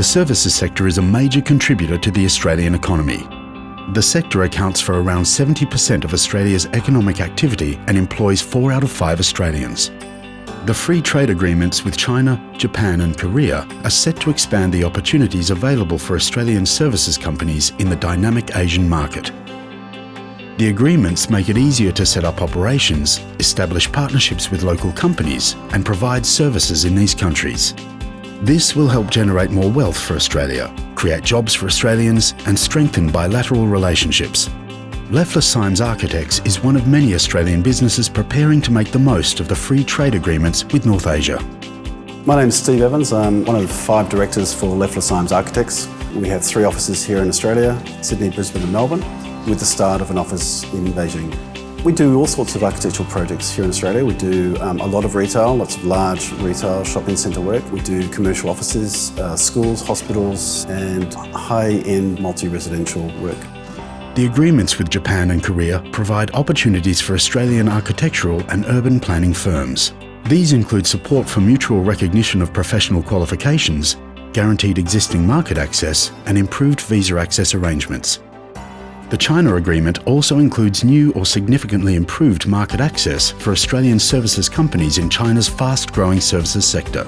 The services sector is a major contributor to the Australian economy. The sector accounts for around 70% of Australia's economic activity and employs four out of five Australians. The free trade agreements with China, Japan and Korea are set to expand the opportunities available for Australian services companies in the dynamic Asian market. The agreements make it easier to set up operations, establish partnerships with local companies and provide services in these countries. This will help generate more wealth for Australia, create jobs for Australians and strengthen bilateral relationships. Leffler Simes Architects is one of many Australian businesses preparing to make the most of the free trade agreements with North Asia. My name is Steve Evans. I'm one of the five directors for Leffler Simes Architects. We have three offices here in Australia, Sydney, Brisbane and Melbourne with the start of an office in Beijing. We do all sorts of architectural projects here in Australia. We do um, a lot of retail, lots of large retail shopping centre work. We do commercial offices, uh, schools, hospitals and high-end multi-residential work. The agreements with Japan and Korea provide opportunities for Australian architectural and urban planning firms. These include support for mutual recognition of professional qualifications, guaranteed existing market access and improved visa access arrangements. The China Agreement also includes new or significantly improved market access for Australian services companies in China's fast-growing services sector.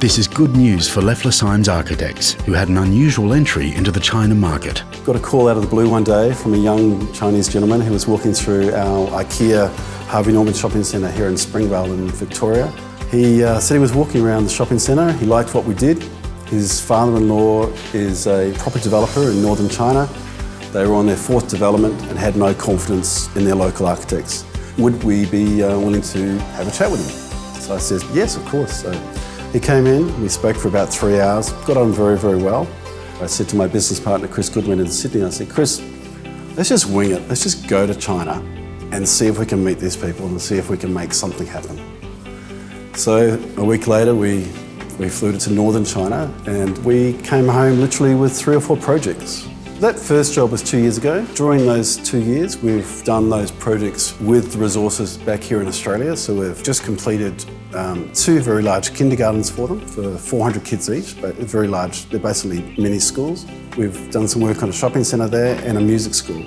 This is good news for Leffler Architects, who had an unusual entry into the China market. Got a call out of the blue one day from a young Chinese gentleman who was walking through our IKEA Harvey Norman shopping centre here in Springvale in Victoria. He uh, said he was walking around the shopping centre, he liked what we did. His father-in-law is a property developer in northern China they were on their fourth development and had no confidence in their local architects. Would we be uh, willing to have a chat with them? So I said, yes, of course. So he came in, we spoke for about three hours, got on very, very well. I said to my business partner, Chris Goodwin in Sydney, I said, Chris, let's just wing it. Let's just go to China and see if we can meet these people and see if we can make something happen. So a week later, we, we flew to northern China and we came home literally with three or four projects. That first job was two years ago. During those two years, we've done those projects with resources back here in Australia. So we've just completed um, two very large kindergartens for them, for 400 kids each, but very large. They're basically mini schools. We've done some work on a shopping centre there and a music school.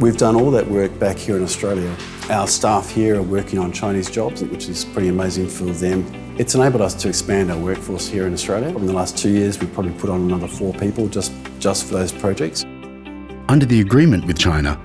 We've done all that work back here in Australia. Our staff here are working on Chinese jobs, which is pretty amazing for them. It's enabled us to expand our workforce here in Australia. In the last two years, we've probably put on another four people just, just for those projects. Under the agreement with China,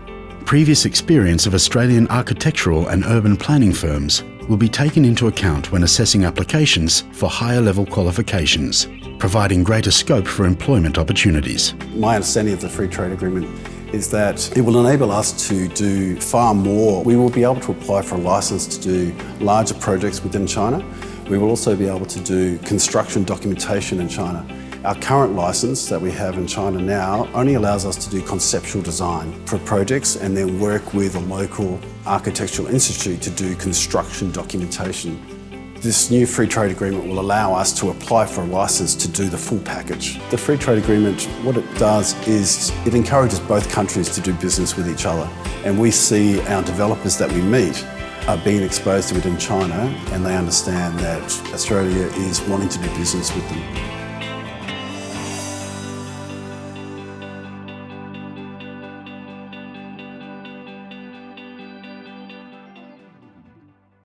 previous experience of Australian architectural and urban planning firms will be taken into account when assessing applications for higher level qualifications, providing greater scope for employment opportunities. My understanding of the free trade agreement is that it will enable us to do far more. We will be able to apply for a licence to do larger projects within China. We will also be able to do construction documentation in China. Our current licence that we have in China now only allows us to do conceptual design for projects and then work with a local architectural institute to do construction documentation this new free trade agreement will allow us to apply for a licence to do the full package. The free trade agreement, what it does is it encourages both countries to do business with each other. And we see our developers that we meet are being exposed to it in China and they understand that Australia is wanting to do business with them.